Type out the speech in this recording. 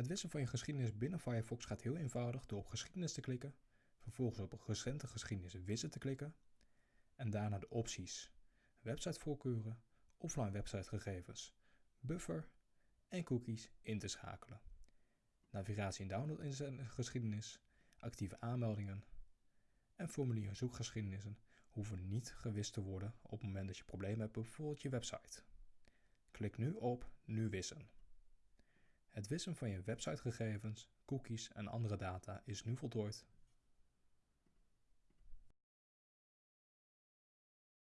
Het wissen van je geschiedenis binnen Firefox gaat heel eenvoudig door op geschiedenis te klikken, vervolgens op recente geschiedenis wissen te klikken en daarna de opties websitevoorkeuren, offline websitegegevens, buffer en cookies in te schakelen. Navigatie en download in geschiedenis, actieve aanmeldingen en formulier zoekgeschiedenissen hoeven niet gewist te worden op het moment dat je problemen hebt, bijvoorbeeld je website. Klik nu op Nu wissen. Het wissen van je websitegegevens, cookies en andere data is nu voltooid